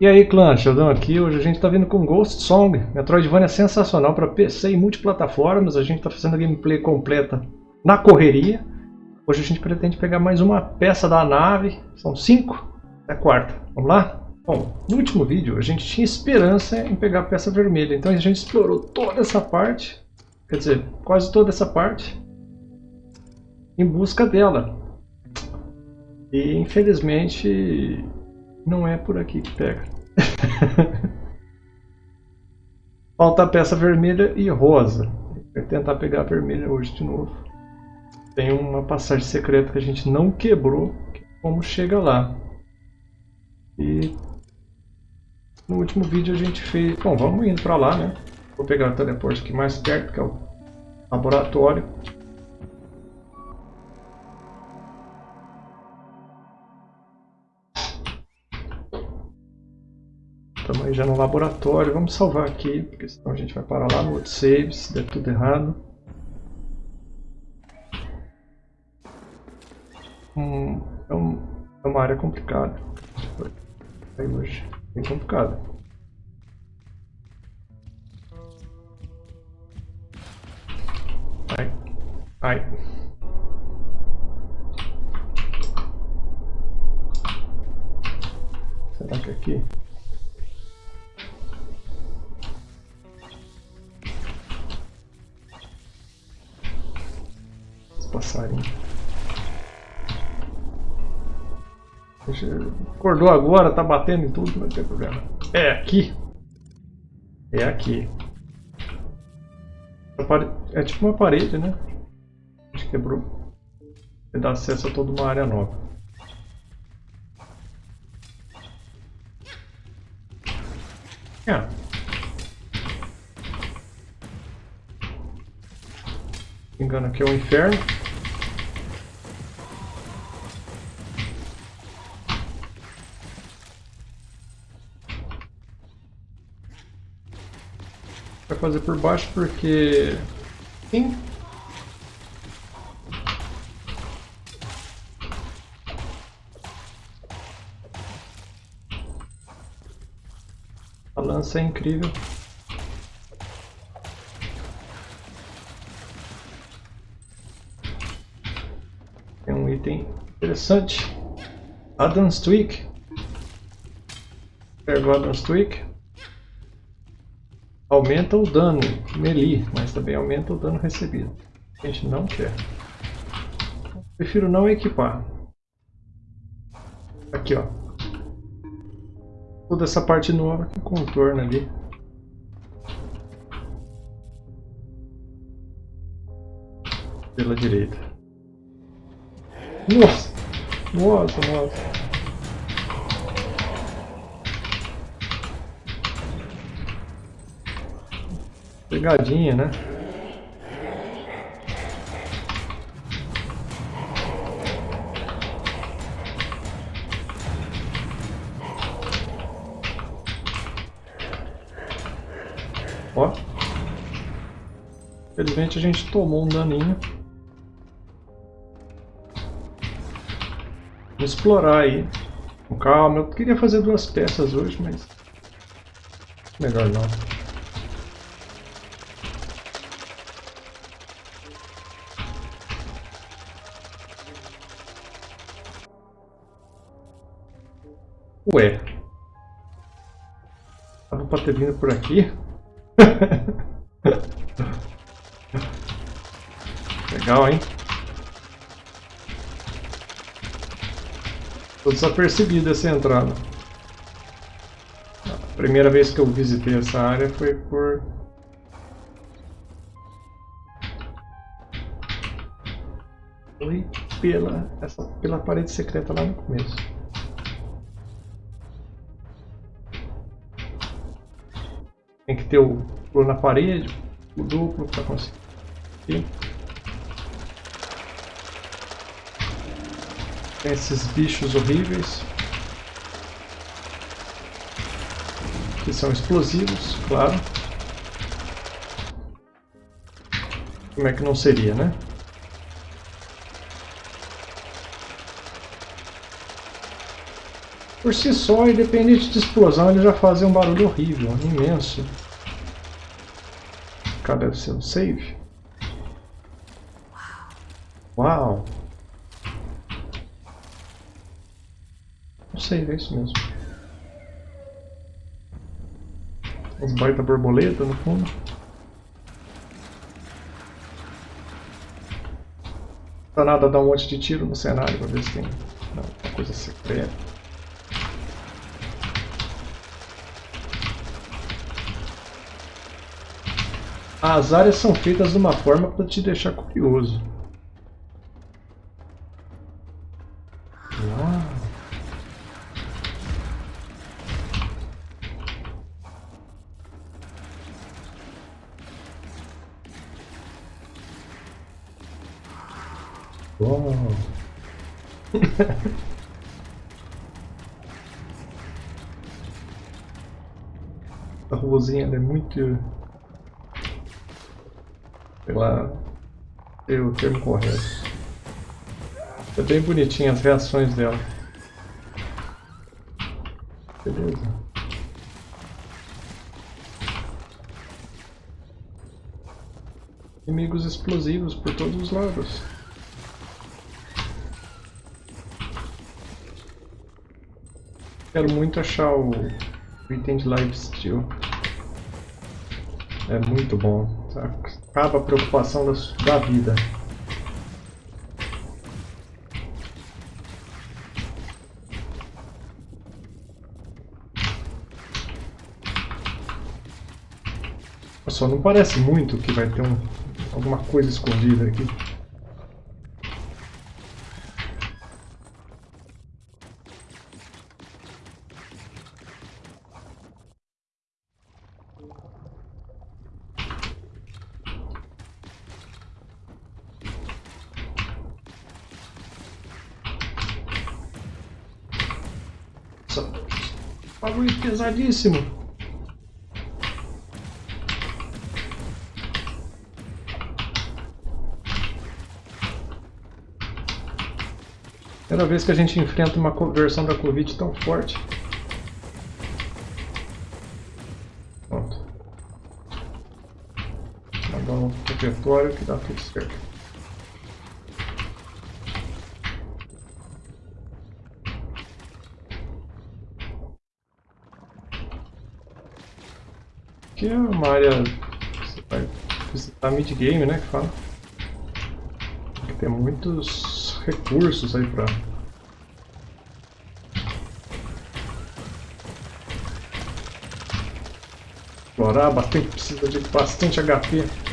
E aí clã, Sheldon aqui, hoje a gente está vindo com Ghost Song, Metroidvania sensacional para PC e multiplataformas, a gente está fazendo a gameplay completa na correria. Hoje a gente pretende pegar mais uma peça da nave, são cinco, é a quarta, vamos lá? Bom, no último vídeo a gente tinha esperança em pegar a peça vermelha, então a gente explorou toda essa parte, quer dizer, quase toda essa parte, em busca dela. E infelizmente não é por aqui que pega. Falta a peça vermelha e rosa. Vou tentar pegar a vermelha hoje de novo. Tem uma passagem secreta que a gente não quebrou. Como chega lá. E no último vídeo a gente fez... Bom, vamos indo para lá, né? Vou pegar o teleporte aqui mais perto, que é o laboratório. Estamos aí já no laboratório. Vamos salvar aqui, porque senão a gente vai parar lá no outro save, se der tudo errado. Hum, é, um, é, uma área complicada. Aí hoje, bem complicada. Ai, ai. Será que é aqui? Acordou agora, tá batendo em tudo, não tem problema. É aqui. É aqui. É tipo uma parede, né? A gente quebrou. E dá acesso a toda uma área nova. É. Engano aqui é o inferno. Fazer por baixo porque... Sim. A lança é incrível. Tem um item interessante. Adam's Tweak. Pega o Adam's Tweak. Aumenta o dano melee, mas também aumenta o dano recebido. A gente não quer. Prefiro não equipar. Aqui, ó. Toda essa parte nova que contorna ali. Pela direita. Nossa! Nossa, nossa. Pegadinha, né? Ó. Infelizmente a gente tomou um daninho. Vamos explorar aí. Com calma. Eu queria fazer duas peças hoje, mas... Melhor não. Ué. Tava pra ter vindo por aqui. Legal, hein? Tô desapercebido essa entrada. A primeira vez que eu visitei essa área foi por... Foi pela, essa, pela parede secreta lá no começo. Tem que ter o pulo na parede, o duplo para conseguir. Tem esses bichos horríveis. Que são explosivos, claro. Como é que não seria, né? Por si só, independente de explosão, ele já fazia um barulho horrível, imenso. Cadê o seu save? Uau! Não sei, é isso mesmo. As baita borboleta no fundo. Pra nada dar um monte de tiro no cenário pra ver se tem uma coisa secreta. As áreas são feitas de uma forma para te deixar curioso. A ruazinha é muito. Sei lá. É o termo correto. É bem bonitinha as reações dela. Beleza. Inimigos explosivos por todos os lados. Quero muito achar o item de lifesteal. É muito bom. Acaba a preocupação da, da vida. Só não parece muito que vai ter um, alguma coisa escondida aqui. Pesadíssimo. Primeira vez que a gente enfrenta uma versão da Covid tão forte. Pronto. Mandar um repertório que dá tudo certo. Aqui é uma área que você vai visitar mid-game, né, que fala. Tem muitos recursos aí pra... Explorar, bastante, precisa de bastante HP.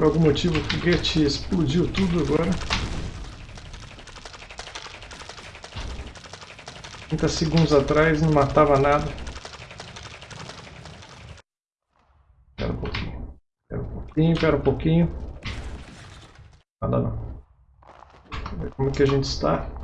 Por algum motivo o foguete explodiu tudo agora. 30 segundos atrás não matava nada. Espera um pouquinho. Espera um pouquinho, espera um pouquinho. Nada não. Como é que a gente está?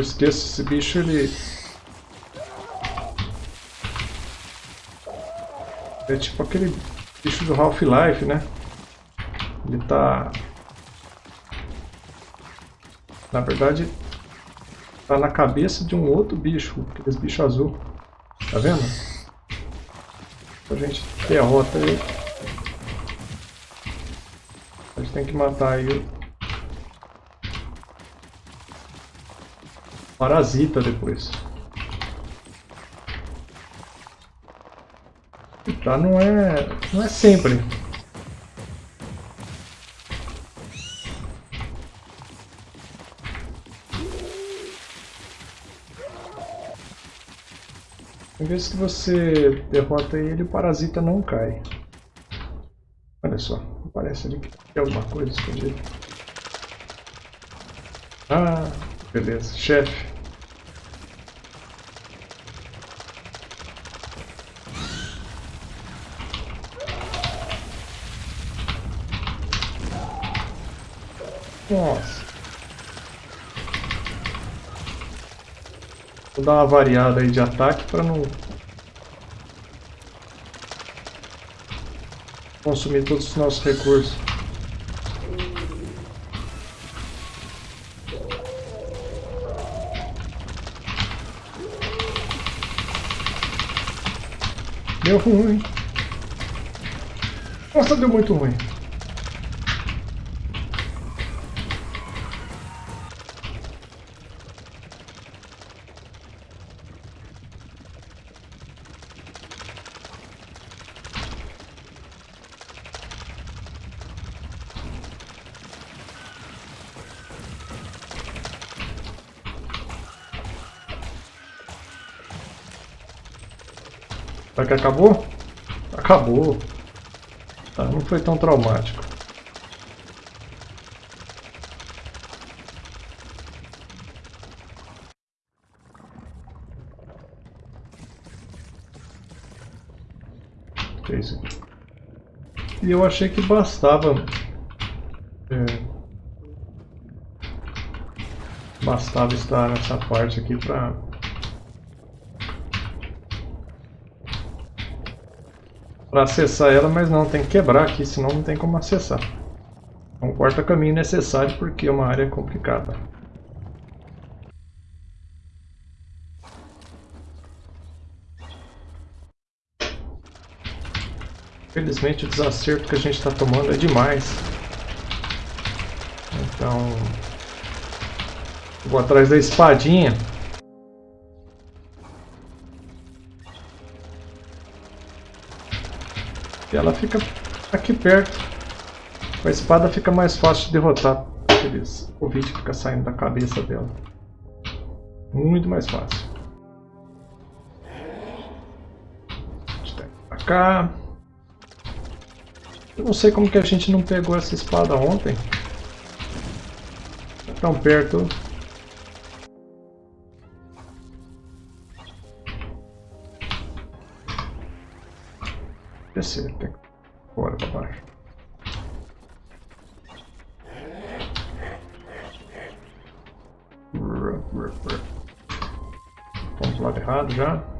Eu esqueço, esse bicho ele... É tipo aquele bicho do Half-Life, né? Ele tá... Na verdade, tá na cabeça de um outro bicho, aqueles bichos azul. Tá vendo? A gente derrota ele. A gente tem que matar ele. Parasita depois. Tá, não é, não é sempre. Tem vezes que você derrota ele, o parasita não cai. Olha só, parece ali que tem alguma coisa escondida. Ah, beleza, chefe. Nossa. Vou dar uma variada aí de ataque para não consumir todos os nossos recursos. Deu ruim. Nossa, deu muito ruim. Que acabou? Acabou. Tá, não foi tão traumático. E eu achei que bastava... É, bastava estar nessa parte aqui para para acessar ela, mas não, tem que quebrar aqui, senão não tem como acessar. É um corta-caminho necessário porque é uma área complicada. Infelizmente o desacerto que a gente está tomando é demais. Então... Vou atrás da espadinha. E ela fica aqui perto. Com a espada fica mais fácil de derrotar aqueles Covid que fica saindo da cabeça dela. Muito mais fácil. Pra cá. Eu não sei como que a gente não pegou essa espada ontem. Tão perto. Descer, tem que para baixo. Vamos pro lado errado já.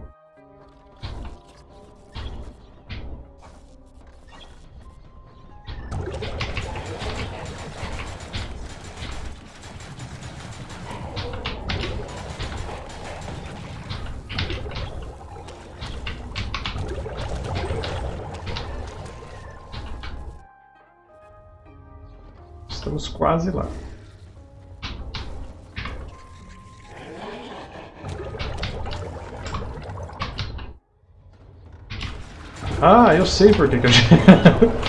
Quase lá. Ah, eu sei por que, que a gente...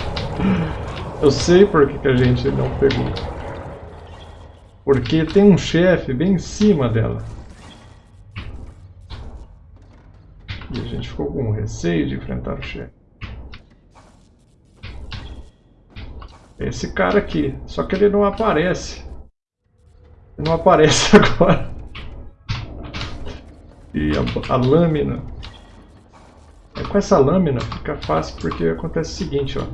eu sei por que, que a gente não pegou. Porque tem um chefe bem em cima dela. E a gente ficou com receio de enfrentar o chefe. Esse cara aqui. Só que ele não aparece. Ele não aparece agora. E a, a lâmina. É, com essa lâmina fica fácil porque acontece o seguinte, ó.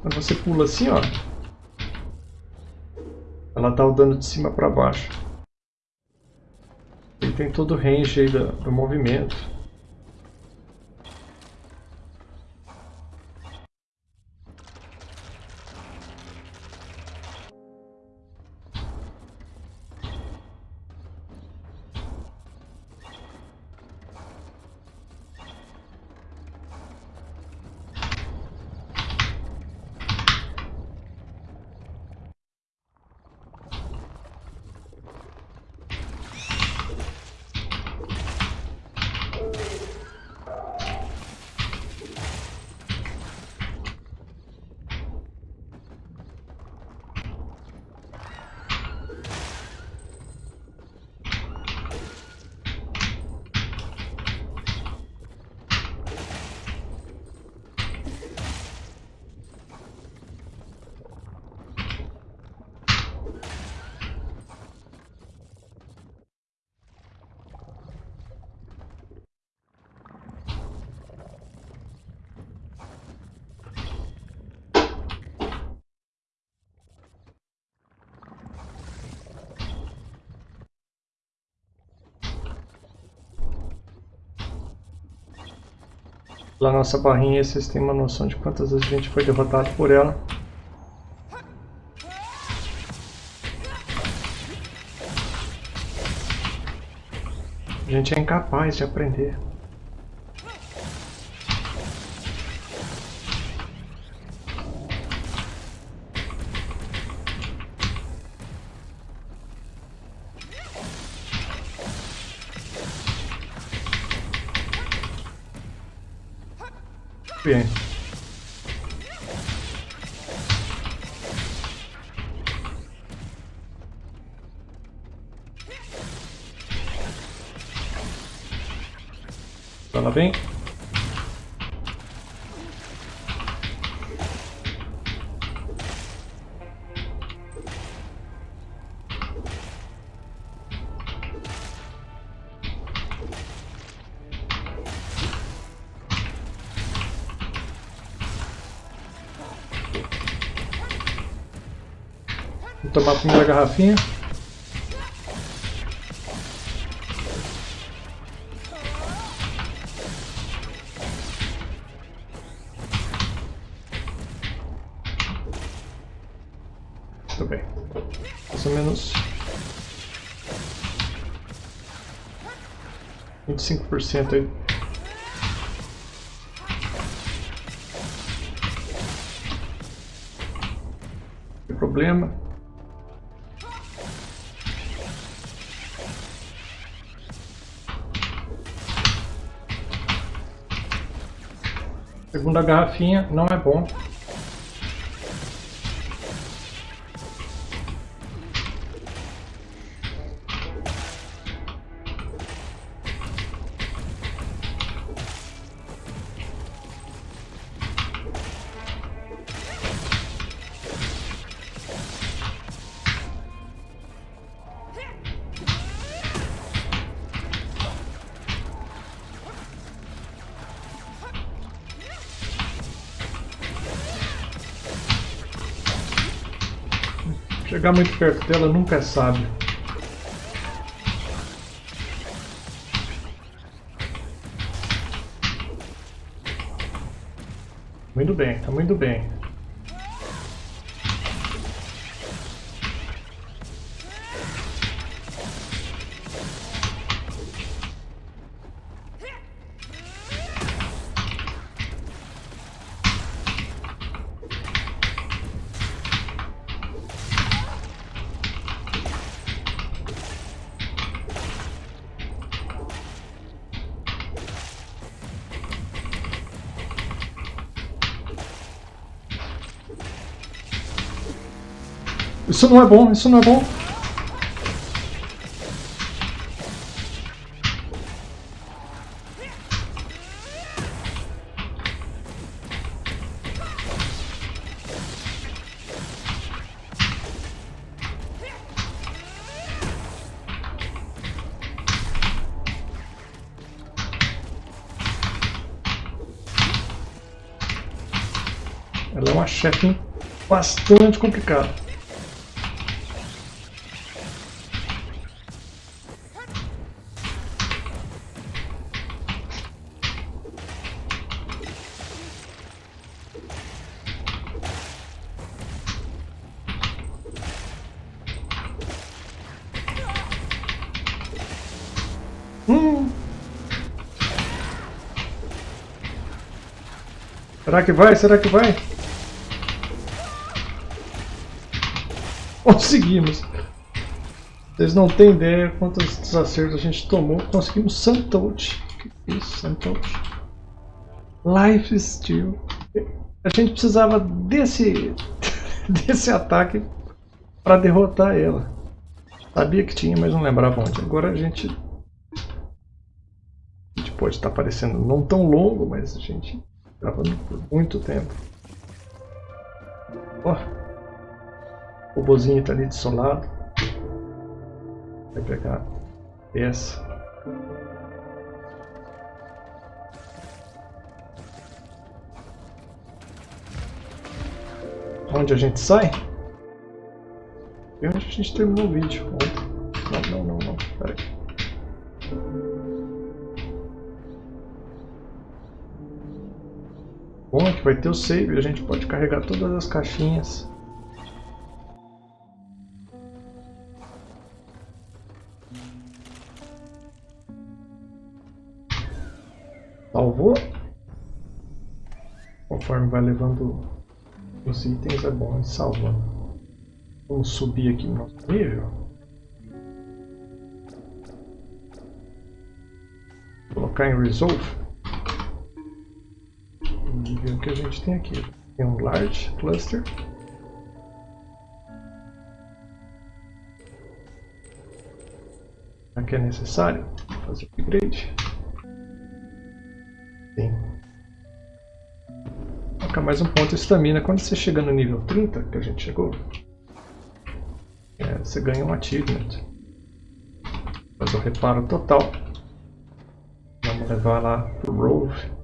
Quando você pula assim, ó. Ela tá dando de cima para baixo. Ele tem todo o range aí do, do movimento. Pela nossa barrinha, vocês têm uma noção de quantas vezes a gente foi derrotado por ela. A gente é incapaz de aprender. Tomar a primeira garrafinha. Muito bem. Mais ou menos 25% aí. Problema. Segunda garrafinha não é bom. Chegar muito perto dela nunca é sábio. Isso não é bom, isso não é bom. Ela é uma chefe bastante complicada. Hum. Será que vai? Será que vai? Conseguimos. Vocês não têm ideia quantos desacertos a gente tomou. Conseguimos é isso, Santote? Life Steal. A gente precisava desse, desse ataque para derrotar ela. Sabia que tinha, mas não lembrava onde. Agora a gente pode estar parecendo não tão longo, mas a gente gravando por muito tempo. Ó, o robozinho está ali do lado. Vai pegar essa. Onde a gente sai? E onde a gente terminou o vídeo? Não, não, não, Vai ter o save, a gente pode carregar todas as caixinhas. Salvou. Conforme vai levando os itens é bom ir salvando. Vamos subir aqui no nosso nível. Colocar em Resolve. Que a gente tem aqui. Tem um Large Cluster. Aqui é necessário fazer upgrade. Sim. Colocar mais um ponto de estamina. Quando você chega no nível 30, que a gente chegou, é, você ganha um achievement. Faz o reparo total. Vamos levar lá pro Rove.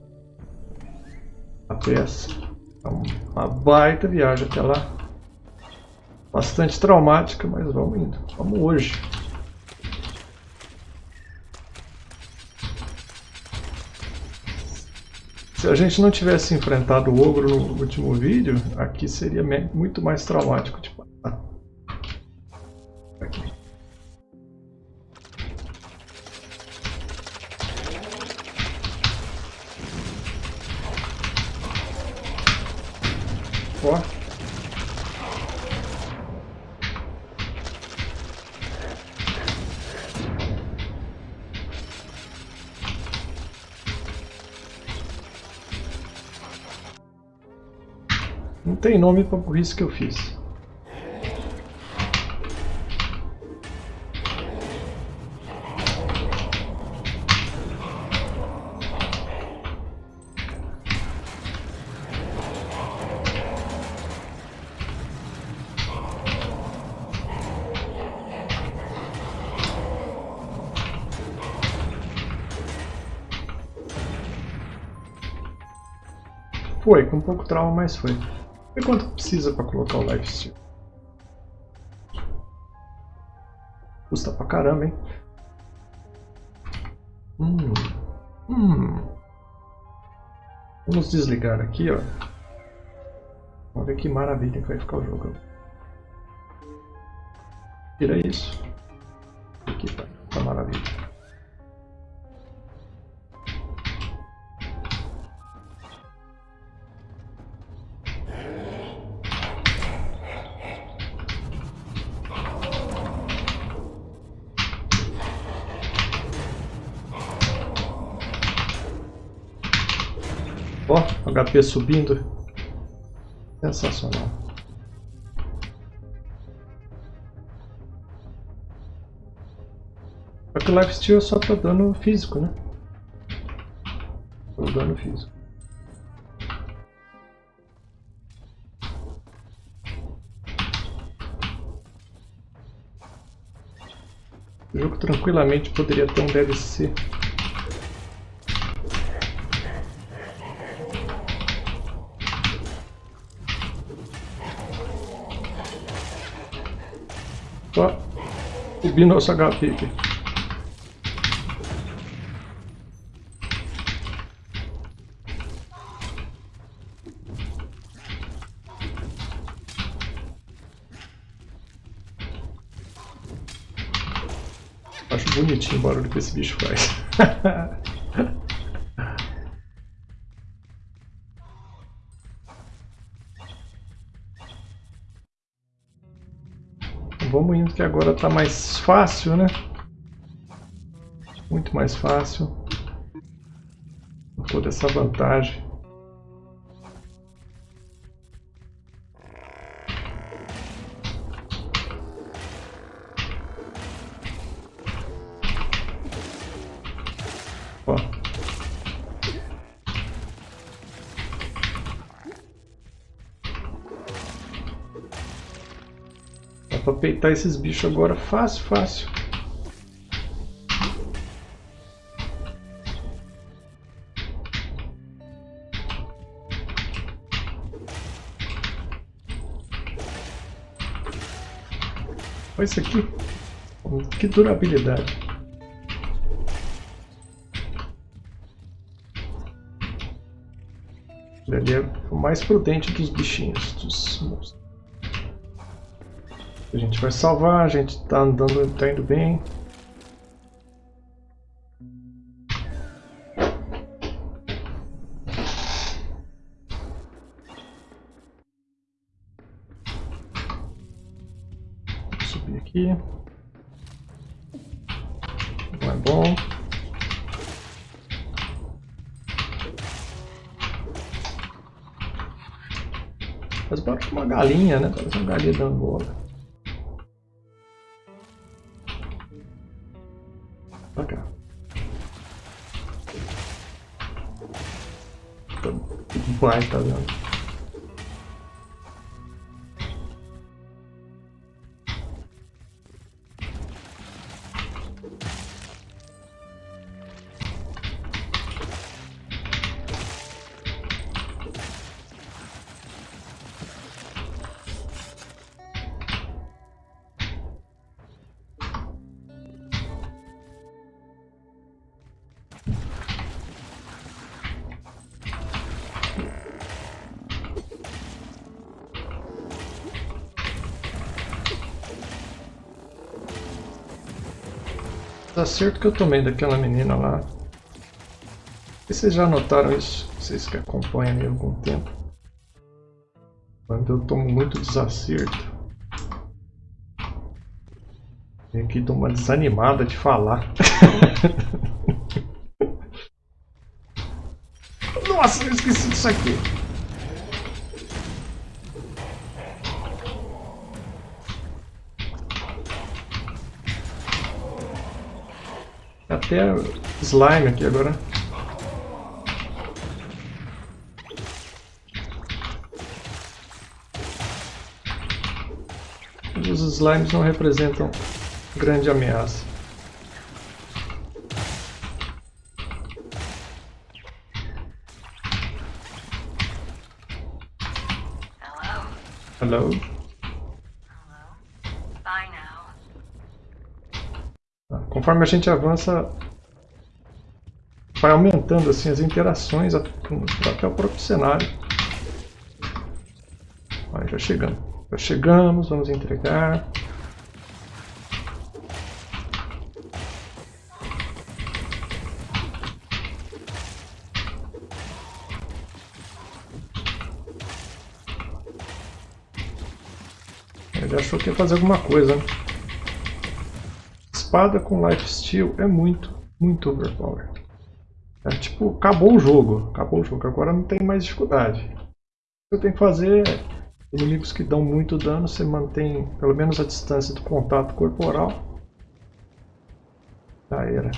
Peça. É uma baita viagem até lá. Bastante traumática, mas vamos indo. Vamos hoje. Se a gente não tivesse enfrentado o ogro no último vídeo, aqui seria muito mais traumático tem nome pra burrice que eu fiz. Foi, com pouco trauma, mas foi. E quanto precisa para colocar o lifesteal? Custa pra caramba, hein? Hum. Hum. Vamos desligar aqui, ó. Ver que maravilha que vai ficar o jogo. Tira isso. Aqui tá, tá maravilha. HP subindo. Sensacional. Só que o lifesteal só tá dando físico, né? Só dano físico. O jogo tranquilamente poderia ter um DLC Só subir nosso HP aqui. Acho bonitinho o barulho que esse bicho faz. que agora está mais fácil, né? Muito mais fácil. Com toda essa vantagem. Pra peitar esses bichos agora fácil, fácil. Olha isso aqui. Que durabilidade. Ele é o mais prudente dos bichinhos, dos monstros. A gente vai salvar, a gente tá andando, tá indo bem. Vou subir aqui. Não é bom. Mas parece uma galinha, né? Parece uma galinha da Angola. Vai, tá? Acerto que eu tomei daquela menina lá. E vocês já notaram isso? Vocês que acompanham há algum tempo. Quando eu tomo muito desacerto. Vem aqui dou uma desanimada de falar. Nossa, eu esqueci disso aqui. Até slime aqui agora. Os slimes não representam grande ameaça. Hello? Hello? Conforme a gente avança, vai aumentando assim as interações até o próprio cenário. Aí já chegamos. Já chegamos, vamos entregar. Ele achou que ia fazer alguma coisa, né? Espada com lifesteal é muito, muito overpower. É tipo, acabou o jogo. Acabou o jogo. Agora não tem mais dificuldade. O que eu tenho que fazer é inimigos que dão muito dano, você mantém pelo menos a distância do contato corporal. Já era.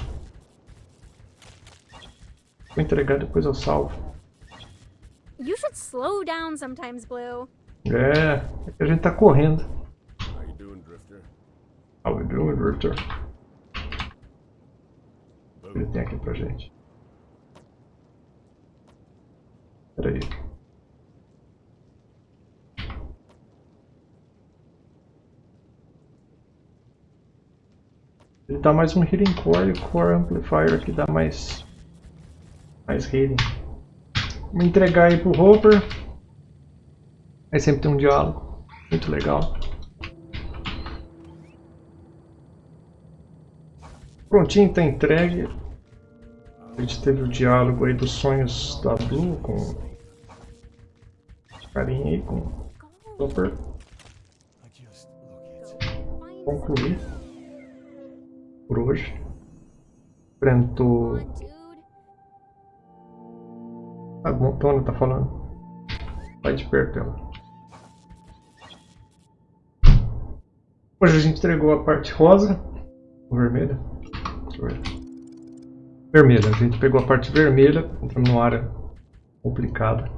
Vou entregar depois eu salvo. You should slow down sometimes, Blue. É, é que a gente tá correndo. How we doing, Drifter? Que ele tem aqui pra gente? Pera aí. Ele dá mais um Healing Core e Core Amplifier que dá mais, mais healing. Vou entregar aí pro Hopper. Aí sempre tem um diálogo. Muito legal. Prontinho, está entregue. A gente teve o diálogo aí dos sonhos da Blue com carinha aí, com Super. Concluir por hoje. Enfrentou. A Montona tá falando. Vai de perto ela. Hoje a gente entregou a parte rosa, vermelha. Vermelha, a gente pegou a parte vermelha, entramos numa área complicada.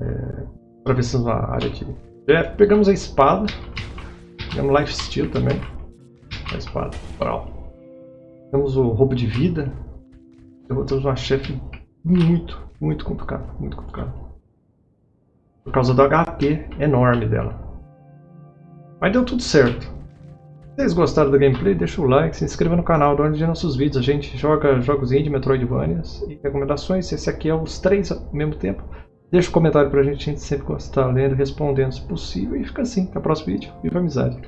É, atravessamos a área de... É, pegamos a espada, pegamos life steal também, a espada, brau. Temos o roubo de vida, derrotamos uma chefe muito, muito complicada, muito complicada. Por causa do HP enorme dela. Mas deu tudo certo. Vocês gostaram do gameplay, deixa o like, se inscreva no canal, dá onde nossos vídeos. A gente joga jogos indie, Metroidvanias e recomendações. Esse aqui é os três ao mesmo tempo. Deixa um comentário pra gente, a gente sempre gosta de estar lendo, respondendo se possível. E fica assim, até o próximo vídeo. Viva amizade!